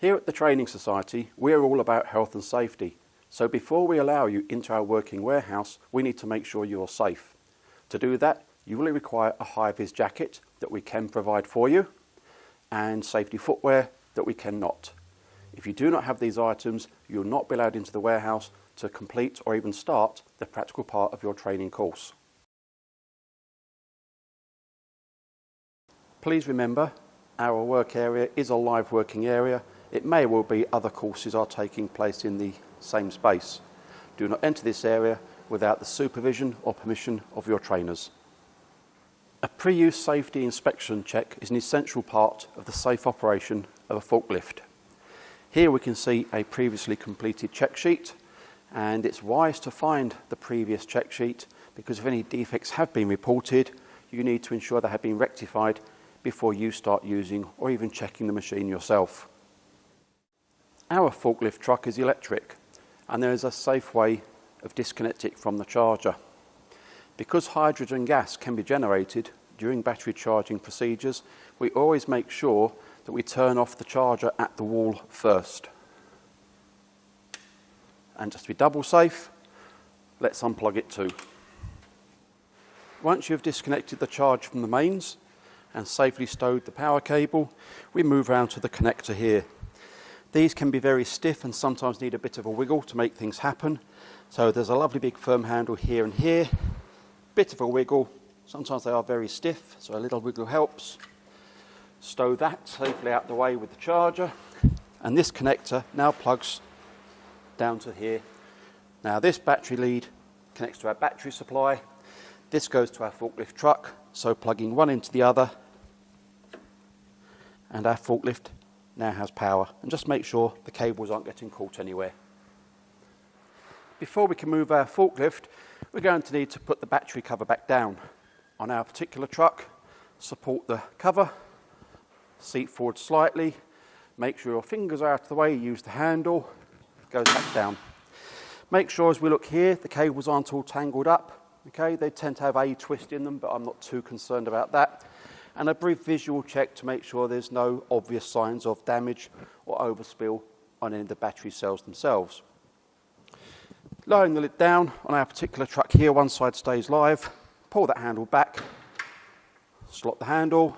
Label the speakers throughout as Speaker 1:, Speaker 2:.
Speaker 1: Here at the Training Society, we're all about health and safety. So before we allow you into our working warehouse, we need to make sure you're safe. To do that, you will require a high-vis jacket that we can provide for you and safety footwear that we cannot. If you do not have these items, you will not be allowed into the warehouse to complete or even start the practical part of your training course. Please remember, our work area is a live working area. It may well be other courses are taking place in the same space. Do not enter this area without the supervision or permission of your trainers. A pre-use safety inspection check is an essential part of the safe operation of a forklift. Here we can see a previously completed check sheet and it's wise to find the previous check sheet because if any defects have been reported, you need to ensure they have been rectified before you start using or even checking the machine yourself. Our forklift truck is electric and there is a safe way of disconnecting it from the charger. Because hydrogen gas can be generated during battery charging procedures, we always make sure that we turn off the charger at the wall first. And just to be double safe, let's unplug it too. Once you've disconnected the charge from the mains and safely stowed the power cable, we move around to the connector here. These can be very stiff and sometimes need a bit of a wiggle to make things happen. So there's a lovely big firm handle here and here, bit of a wiggle. Sometimes they are very stiff, so a little wiggle helps. Stow that safely out the way with the charger. And this connector now plugs down to here. Now this battery lead connects to our battery supply. This goes to our forklift truck, so plugging one into the other and our forklift now has power. And just make sure the cables aren't getting caught anywhere. Before we can move our forklift, we're going to need to put the battery cover back down. On our particular truck, support the cover, seat forward slightly, make sure your fingers are out of the way, use the handle, goes back down. Make sure as we look here, the cables aren't all tangled up. Okay, they tend to have a twist in them, but I'm not too concerned about that. And a brief visual check to make sure there's no obvious signs of damage or overspill on any of the battery cells themselves. Lowering the lid down on our particular truck here, one side stays live. Pull that handle back, slot the handle,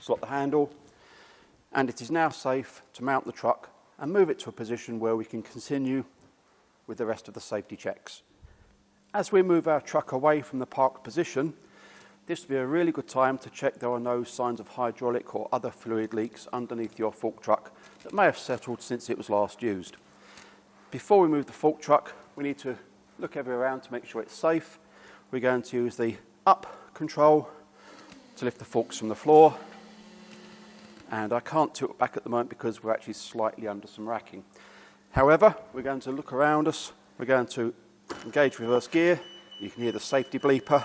Speaker 1: slot the handle, and it is now safe to mount the truck and move it to a position where we can continue with the rest of the safety checks. As we move our truck away from the parked position, this would be a really good time to check there are no signs of hydraulic or other fluid leaks underneath your fork truck that may have settled since it was last used. Before we move the fork truck, we need to look everywhere around to make sure it's safe. We're going to use the up control to lift the forks from the floor and I can't tilt back at the moment because we're actually slightly under some racking. However, we're going to look around us, we're going to engage reverse gear, you can hear the safety bleeper,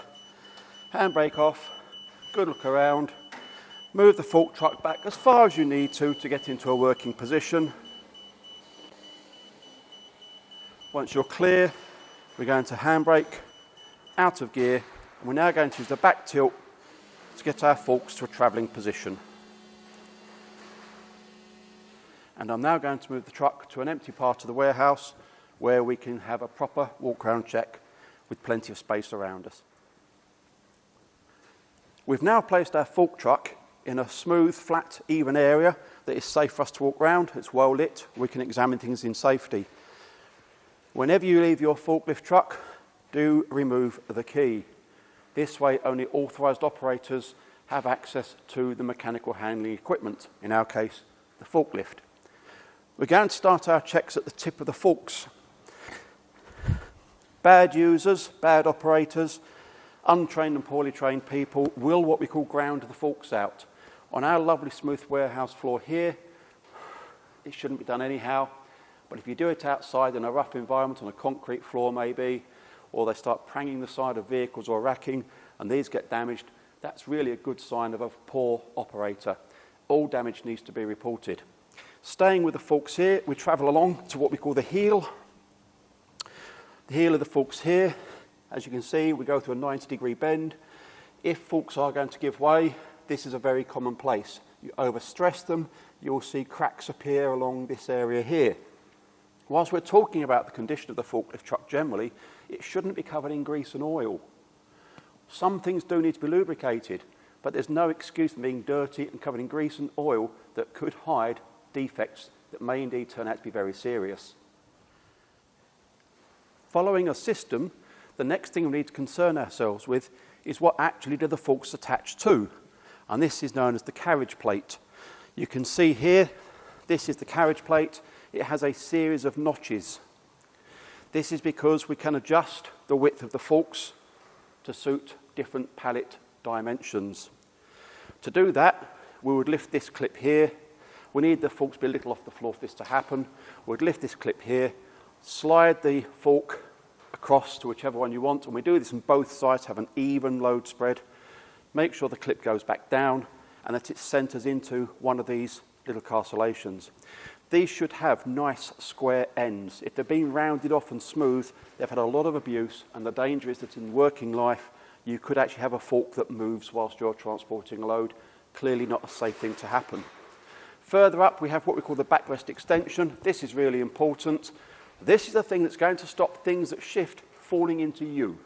Speaker 1: handbrake off, good look around, move the fork truck back as far as you need to to get into a working position. Once you're clear, we're going to handbrake, out of gear, and we're now going to use the back tilt to get our forks to a travelling position. And I'm now going to move the truck to an empty part of the warehouse where we can have a proper walk around check with plenty of space around us. We've now placed our fork truck in a smooth, flat, even area that is safe for us to walk around. It's well lit. We can examine things in safety. Whenever you leave your forklift truck, do remove the key. This way, only authorised operators have access to the mechanical handling equipment, in our case, the forklift. We're going to start our checks at the tip of the forks. Bad users, bad operators, untrained and poorly trained people will what we call ground the forks out. On our lovely smooth warehouse floor here, it shouldn't be done anyhow, but if you do it outside in a rough environment, on a concrete floor maybe, or they start pranging the side of vehicles or racking and these get damaged, that's really a good sign of a poor operator. All damage needs to be reported. Staying with the forks here, we travel along to what we call the heel. The heel of the forks here, as you can see, we go through a 90 degree bend. If forks are going to give way, this is a very common place. you overstress them, you'll see cracks appear along this area here. Whilst we're talking about the condition of the forklift truck generally, it shouldn't be covered in grease and oil. Some things do need to be lubricated, but there's no excuse for being dirty and covered in grease and oil that could hide defects that may indeed turn out to be very serious. Following a system, the next thing we need to concern ourselves with is what actually do the forks attach to. And this is known as the carriage plate. You can see here, this is the carriage plate. It has a series of notches. This is because we can adjust the width of the forks to suit different pallet dimensions. To do that, we would lift this clip here. We need the forks to be a little off the floor for this to happen. We'd lift this clip here, slide the fork across to whichever one you want. And we do this on both sides, have an even load spread. Make sure the clip goes back down and that it centers into one of these little castellations. These should have nice square ends. If they've been rounded off and smooth, they've had a lot of abuse and the danger is that in working life, you could actually have a fork that moves whilst you're transporting a load. Clearly not a safe thing to happen. Further up, we have what we call the backrest extension. This is really important. This is the thing that's going to stop things that shift falling into you.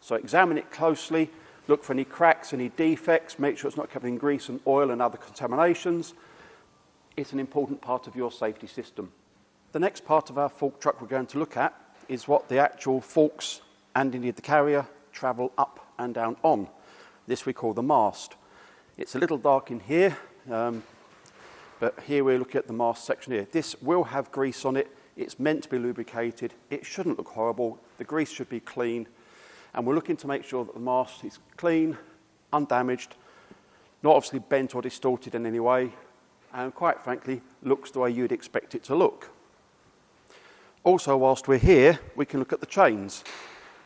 Speaker 1: So examine it closely, look for any cracks, any defects, make sure it's not covered in grease and oil and other contaminations. It's an important part of your safety system. The next part of our fork truck we're going to look at is what the actual forks and indeed the carrier travel up and down on. This we call the mast. It's a little dark in here, um, but here we're looking at the mast section here. This will have grease on it. It's meant to be lubricated. It shouldn't look horrible. The grease should be clean. And we're looking to make sure that the mast is clean, undamaged, not obviously bent or distorted in any way, and quite frankly, looks the way you'd expect it to look. Also, whilst we're here, we can look at the chains.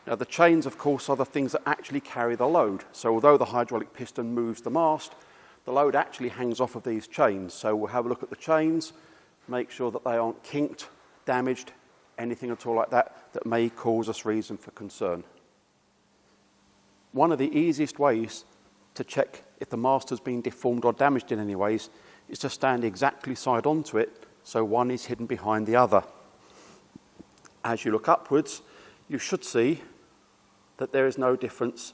Speaker 1: Now, the chains, of course, are the things that actually carry the load. So although the hydraulic piston moves the mast, the load actually hangs off of these chains. So we'll have a look at the chains, make sure that they aren't kinked, damaged, anything at all like that that may cause us reason for concern. One of the easiest ways to check if the mast has been deformed or damaged in any ways is to stand exactly side onto it so one is hidden behind the other. As you look upwards, you should see that there is no difference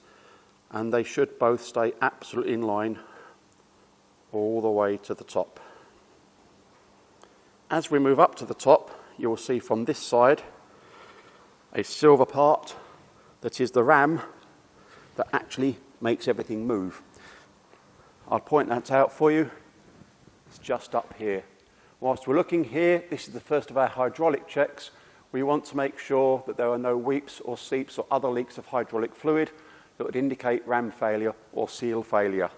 Speaker 1: and they should both stay absolutely in line all the way to the top. As we move up to the top, you will see from this side a silver part that is the ram that actually makes everything move. I'll point that out for you. It's just up here. Whilst we're looking here, this is the first of our hydraulic checks. We want to make sure that there are no weeps or seeps or other leaks of hydraulic fluid that would indicate ram failure or seal failure.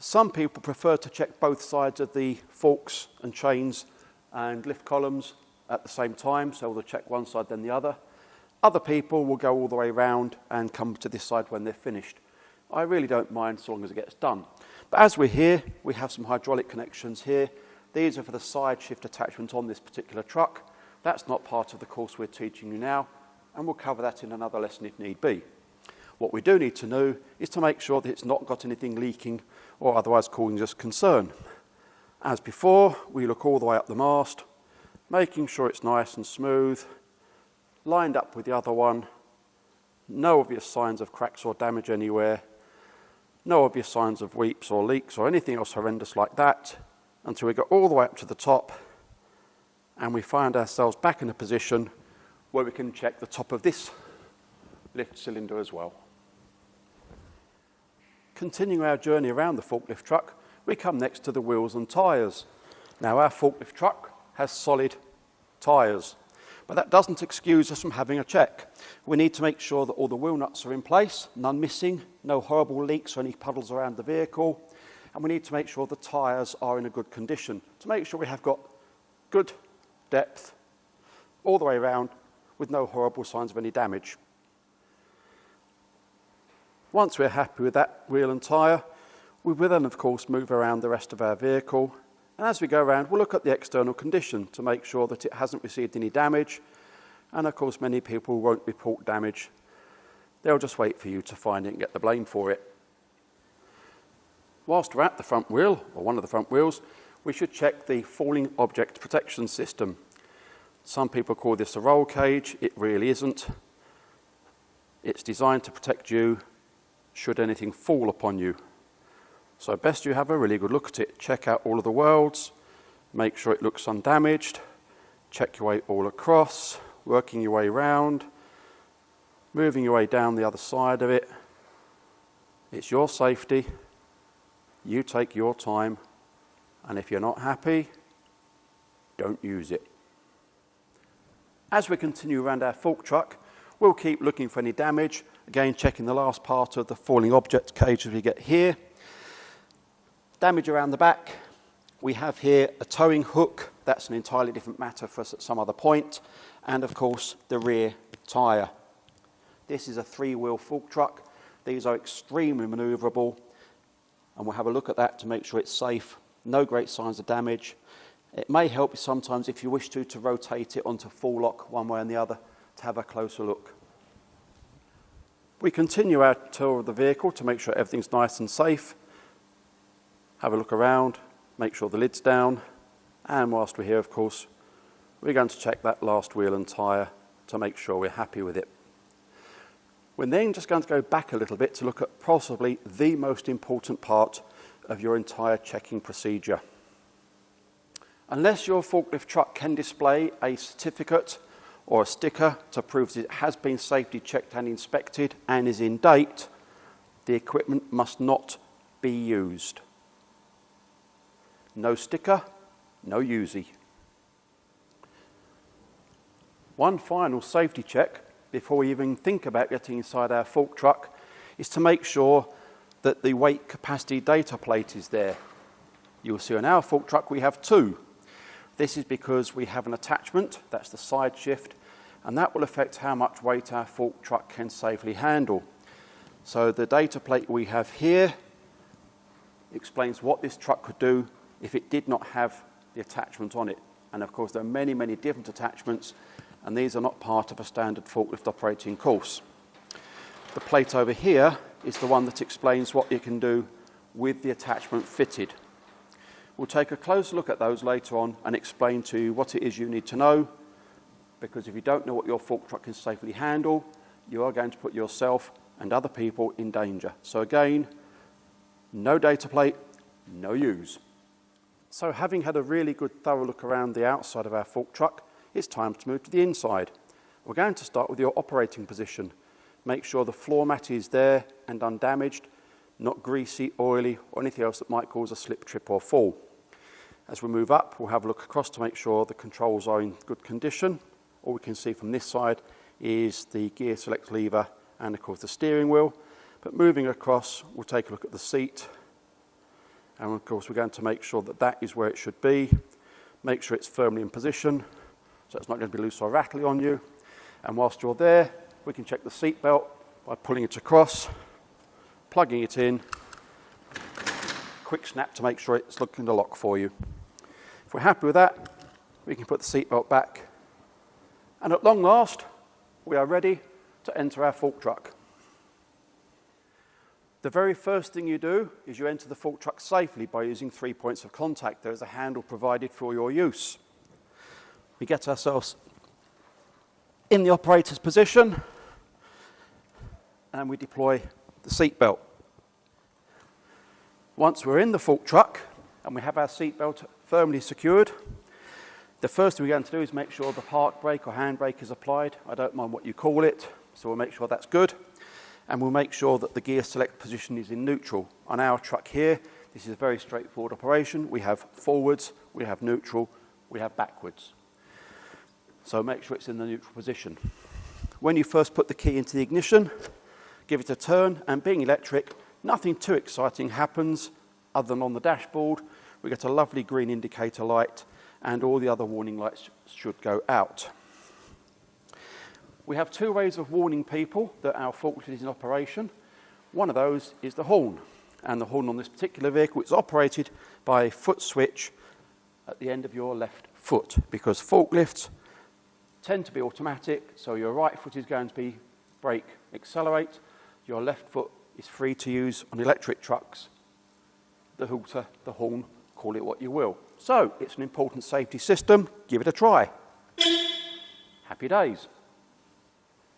Speaker 1: Some people prefer to check both sides of the forks and chains and lift columns at the same time, so they'll check one side then the other. Other people will go all the way around and come to this side when they're finished. I really don't mind so long as it gets done. But as we're here, we have some hydraulic connections here. These are for the side shift attachment on this particular truck. That's not part of the course we're teaching you now, and we'll cover that in another lesson if need be. What we do need to know is to make sure that it's not got anything leaking or otherwise causing us concern. As before, we look all the way up the mast, making sure it's nice and smooth, lined up with the other one, no obvious signs of cracks or damage anywhere, no obvious signs of weeps or leaks or anything else horrendous like that until we go all the way up to the top and we find ourselves back in a position where we can check the top of this lift cylinder as well. Continuing our journey around the forklift truck, we come next to the wheels and tyres. Now our forklift truck has solid tyres. But that doesn't excuse us from having a check. We need to make sure that all the wheel nuts are in place, none missing, no horrible leaks or any puddles around the vehicle. And we need to make sure the tyres are in a good condition to make sure we have got good depth all the way around with no horrible signs of any damage. Once we're happy with that wheel and tyre, we will then of course move around the rest of our vehicle and as we go around, we'll look at the external condition to make sure that it hasn't received any damage. And of course, many people won't report damage. They'll just wait for you to find it and get the blame for it. whilst we're at the front wheel, or one of the front wheels, we should check the falling object protection system. Some people call this a roll cage. It really isn't. It's designed to protect you should anything fall upon you. So best you have a really good look at it. Check out all of the worlds, make sure it looks undamaged, check your way all across, working your way round, moving your way down the other side of it. It's your safety. You take your time. And if you're not happy, don't use it. As we continue around our fork truck, we'll keep looking for any damage. Again, checking the last part of the falling object cage as we get here. Damage around the back. We have here a towing hook. That's an entirely different matter for us at some other point. And of course, the rear tyre. This is a three-wheel fork truck. These are extremely manoeuvrable. And we'll have a look at that to make sure it's safe. No great signs of damage. It may help you sometimes if you wish to, to rotate it onto full lock one way and the other to have a closer look. We continue our tour of the vehicle to make sure everything's nice and safe. Have a look around, make sure the lid's down, and whilst we're here, of course, we're going to check that last wheel and tyre to make sure we're happy with it. We're then just going to go back a little bit to look at possibly the most important part of your entire checking procedure. Unless your forklift truck can display a certificate or a sticker to prove that it has been safety checked and inspected and is in date, the equipment must not be used. No sticker, no USI. One final safety check before we even think about getting inside our fork truck is to make sure that the weight capacity data plate is there. You'll see on our fork truck we have two. This is because we have an attachment, that's the side shift, and that will affect how much weight our fork truck can safely handle. So the data plate we have here explains what this truck could do if it did not have the attachment on it. And of course, there are many, many different attachments, and these are not part of a standard forklift operating course. The plate over here is the one that explains what you can do with the attachment fitted. We'll take a close look at those later on and explain to you what it is you need to know, because if you don't know what your fork truck can safely handle, you are going to put yourself and other people in danger. So again, no data plate, no use. So having had a really good thorough look around the outside of our fork truck, it's time to move to the inside. We're going to start with your operating position. Make sure the floor mat is there and undamaged, not greasy, oily, or anything else that might cause a slip, trip or fall. As we move up, we'll have a look across to make sure the controls are in good condition. All we can see from this side is the gear select lever and of course the steering wheel. But moving across, we'll take a look at the seat, and of course, we're going to make sure that that is where it should be. Make sure it's firmly in position, so it's not going to be loose or rattly on you. And whilst you're there, we can check the seat belt by pulling it across, plugging it in, quick snap to make sure it's looking to lock for you. If we're happy with that, we can put the seat belt back. And at long last, we are ready to enter our fork truck. The very first thing you do is you enter the fork truck safely by using three points of contact. There is a handle provided for your use. We get ourselves in the operator's position and we deploy the seat belt. Once we're in the fork truck and we have our seat belt firmly secured, the first thing we're going to do is make sure the park brake or handbrake is applied. I don't mind what you call it, so we'll make sure that's good and we'll make sure that the gear select position is in neutral. On our truck here, this is a very straightforward operation. We have forwards, we have neutral, we have backwards. So make sure it's in the neutral position. When you first put the key into the ignition, give it a turn, and being electric, nothing too exciting happens other than on the dashboard, we get a lovely green indicator light and all the other warning lights should go out. We have two ways of warning people that our forklift is in operation. One of those is the horn. And the horn on this particular vehicle is operated by a foot switch at the end of your left foot because forklifts tend to be automatic, so your right foot is going to be brake accelerate, your left foot is free to use on electric trucks the hooter, the horn, call it what you will. So it's an important safety system. Give it a try. Happy days.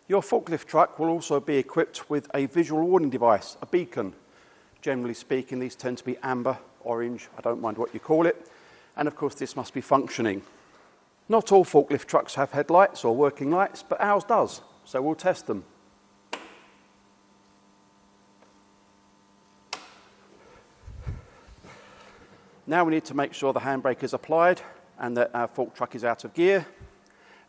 Speaker 1: Your forklift truck will also be equipped with a visual warning device, a beacon. Generally speaking, these tend to be amber, orange, I don't mind what you call it. And of course, this must be functioning. Not all forklift trucks have headlights or working lights, but ours does, so we'll test them. Now we need to make sure the handbrake is applied and that our fork truck is out of gear.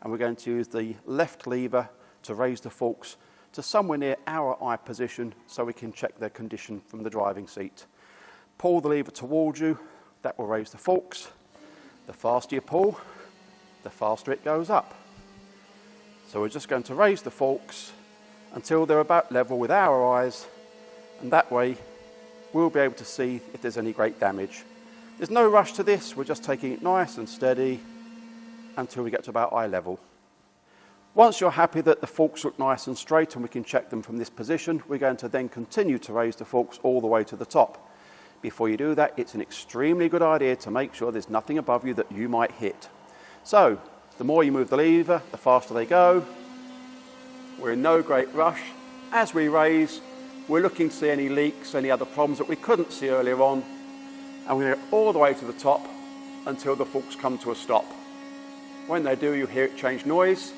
Speaker 1: And we're going to use the left lever to raise the forks to somewhere near our eye position so we can check their condition from the driving seat. Pull the lever towards you, that will raise the forks. The faster you pull, the faster it goes up. So we're just going to raise the forks until they're about level with our eyes and that way we'll be able to see if there's any great damage. There's no rush to this, we're just taking it nice and steady until we get to about eye level. Once you're happy that the forks look nice and straight and we can check them from this position, we're going to then continue to raise the forks all the way to the top. Before you do that, it's an extremely good idea to make sure there's nothing above you that you might hit. So, the more you move the lever, the faster they go. We're in no great rush. As we raise, we're looking to see any leaks, any other problems that we couldn't see earlier on, we're going to go all the way to the top until the forks come to a stop. When they do, you hear it change noise,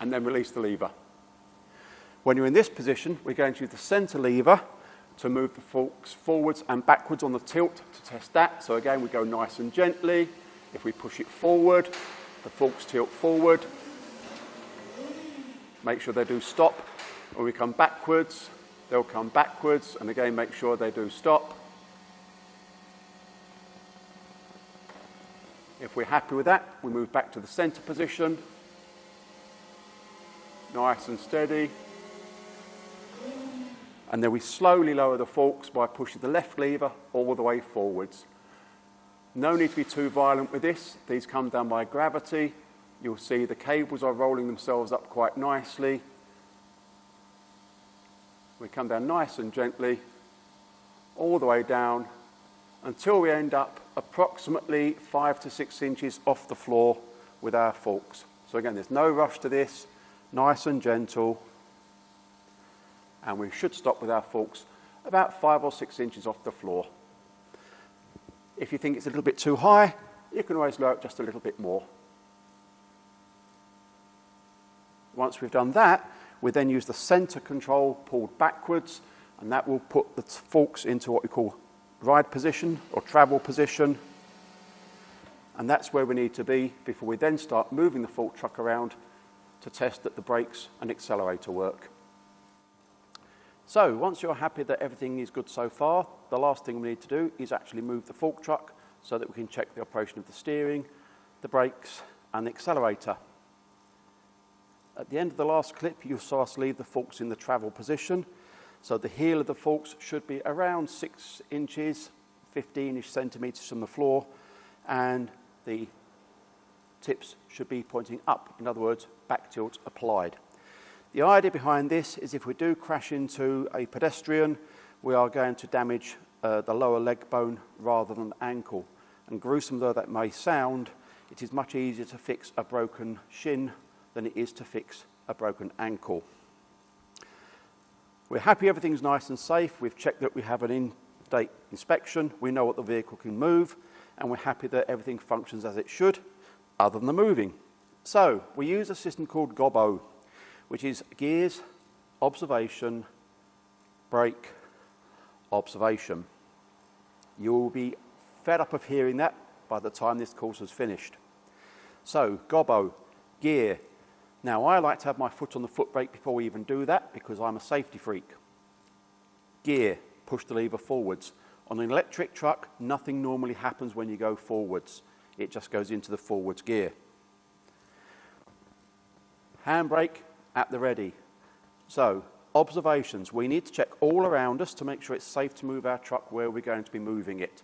Speaker 1: and then release the lever. When you're in this position, we're going to use the center lever to move the forks forwards and backwards on the tilt to test that. So again, we go nice and gently. If we push it forward, the forks tilt forward. Make sure they do stop. When we come backwards, they'll come backwards. And again, make sure they do stop. If we're happy with that, we move back to the center position nice and steady. And then we slowly lower the forks by pushing the left lever all the way forwards. No need to be too violent with this. These come down by gravity. You'll see the cables are rolling themselves up quite nicely. We come down nice and gently, all the way down, until we end up approximately five to six inches off the floor with our forks. So again, there's no rush to this nice and gentle. And we should stop with our forks about five or six inches off the floor. If you think it's a little bit too high, you can always lower it just a little bit more. Once we've done that, we then use the center control pulled backwards, and that will put the forks into what we call ride position or travel position. And that's where we need to be before we then start moving the fork truck around to test that the brakes and accelerator work. So once you're happy that everything is good so far, the last thing we need to do is actually move the fork truck so that we can check the operation of the steering, the brakes and the accelerator. At the end of the last clip, you saw us leave the forks in the travel position. So the heel of the forks should be around six inches, 15-ish centimeters from the floor, and the tips should be pointing up. In other words, back tilt applied. The idea behind this is if we do crash into a pedestrian, we are going to damage uh, the lower leg bone rather than the ankle. And gruesome though that may sound, it is much easier to fix a broken shin than it is to fix a broken ankle. We're happy everything's nice and safe. We've checked that we have an in-date inspection. We know what the vehicle can move, and we're happy that everything functions as it should other than the moving. So we use a system called GOBO, which is gears, observation, brake, observation. You will be fed up of hearing that by the time this course is finished. So GOBO, gear. Now I like to have my foot on the foot brake before we even do that because I'm a safety freak. Gear, push the lever forwards. On an electric truck, nothing normally happens when you go forwards it just goes into the forwards gear. Handbrake at the ready. So, observations. We need to check all around us to make sure it's safe to move our truck where we're going to be moving it.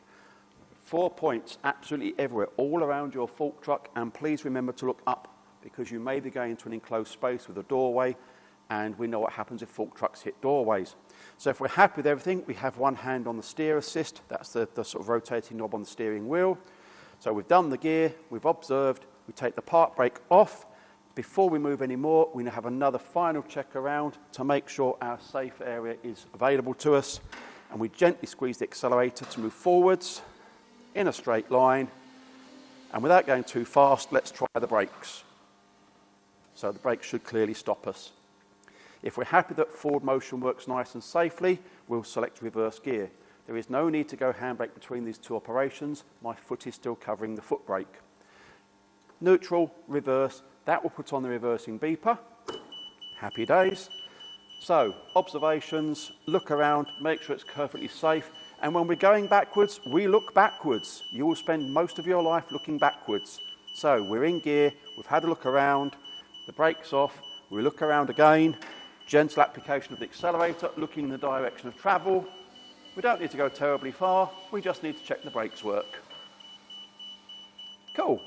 Speaker 1: Four points absolutely everywhere, all around your fork truck, and please remember to look up because you may be going into an enclosed space with a doorway and we know what happens if fork trucks hit doorways. So if we're happy with everything, we have one hand on the steer assist. That's the, the sort of rotating knob on the steering wheel. So we've done the gear, we've observed, we take the park brake off. Before we move any more, we have another final check around to make sure our safe area is available to us. And we gently squeeze the accelerator to move forwards in a straight line. And without going too fast, let's try the brakes. So the brakes should clearly stop us. If we're happy that forward motion works nice and safely, we'll select reverse gear. There is no need to go handbrake between these two operations. My foot is still covering the foot brake. Neutral, reverse, that will put on the reversing beeper. Happy days. So, observations, look around, make sure it's perfectly safe. And when we're going backwards, we look backwards. You will spend most of your life looking backwards. So, we're in gear, we've had a look around, the brake's off, we look around again, gentle application of the accelerator, looking in the direction of travel. We don't need to go terribly far, we just need to check the brakes work. Cool.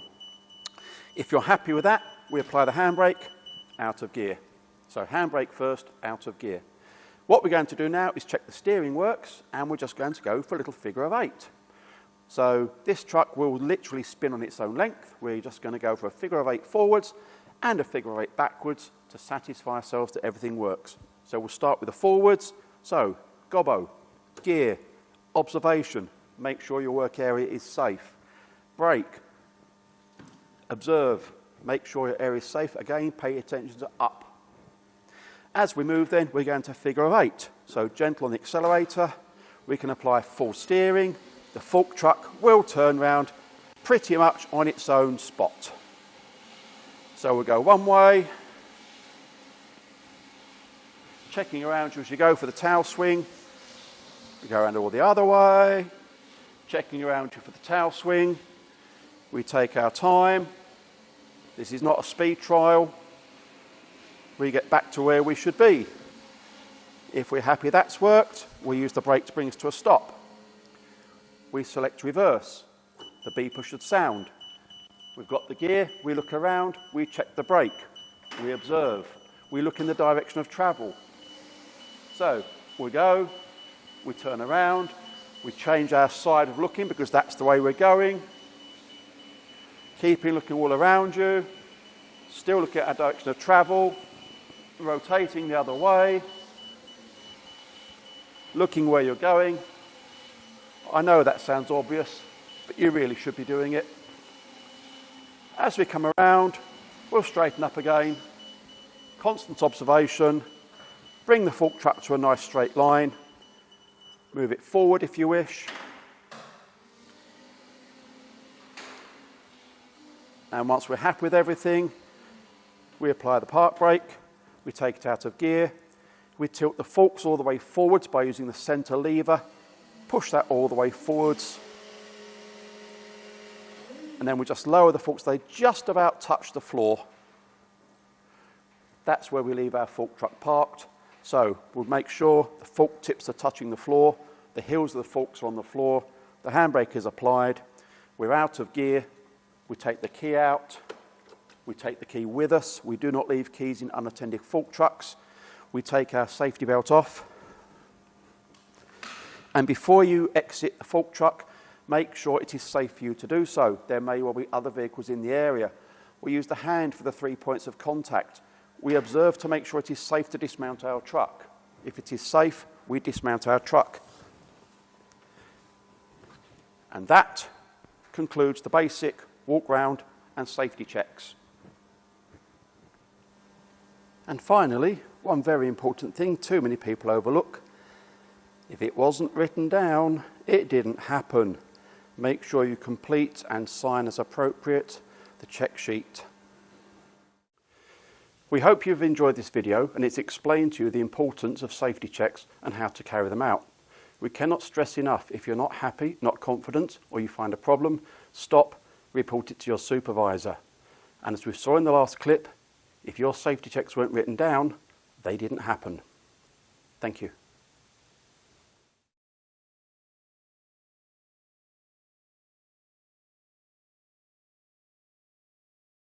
Speaker 1: If you're happy with that, we apply the handbrake, out of gear. So handbrake first, out of gear. What we're going to do now is check the steering works, and we're just going to go for a little figure of eight. So this truck will literally spin on its own length. We're just going to go for a figure of eight forwards and a figure eight backwards to satisfy ourselves that everything works. So we'll start with the forwards. So GOBO, gear, observation, make sure your work area is safe. Brake, observe, make sure your area is safe. Again, pay attention to up. As we move then, we're going to figure of eight. So gentle on the accelerator, we can apply full steering. The fork truck will turn round pretty much on its own spot. So we'll go one way, checking around you as you go for the tail swing. We go around all the other way, checking around you for the tail swing. We take our time. This is not a speed trial. We get back to where we should be. If we're happy that's worked, we use the brake to bring us to a stop. We select reverse. The beeper should sound. We've got the gear, we look around, we check the brake, we observe, we look in the direction of travel. So we go, we turn around, we change our side of looking because that's the way we're going. Keeping looking all around you, still looking at our direction of travel, rotating the other way, looking where you're going. I know that sounds obvious, but you really should be doing it. As we come around, we'll straighten up again. Constant observation. Bring the fork truck to a nice straight line. Move it forward if you wish. And once we're happy with everything, we apply the park brake, we take it out of gear, we tilt the forks all the way forwards by using the center lever, push that all the way forwards, and then we just lower the forks. They just about touch the floor. That's where we leave our fork truck parked. So we'll make sure the fork tips are touching the floor, the heels of the forks are on the floor, the handbrake is applied, we're out of gear, we take the key out, we take the key with us, we do not leave keys in unattended fork trucks, we take our safety belt off, and before you exit the fork truck, make sure it is safe for you to do so. There may well be other vehicles in the area. We use the hand for the three points of contact. We observe to make sure it is safe to dismount our truck. If it is safe, we dismount our truck. And that concludes the basic walk round and safety checks. And finally, one very important thing too many people overlook. If it wasn't written down, it didn't happen. Make sure you complete and sign as appropriate the check sheet. We hope you've enjoyed this video and it's explained to you the importance of safety checks and how to carry them out. We cannot stress enough if you're not happy, not confident, or you find a problem, stop, report it to your supervisor. And as we saw in the last clip, if your safety checks weren't written down, they didn't happen. Thank you.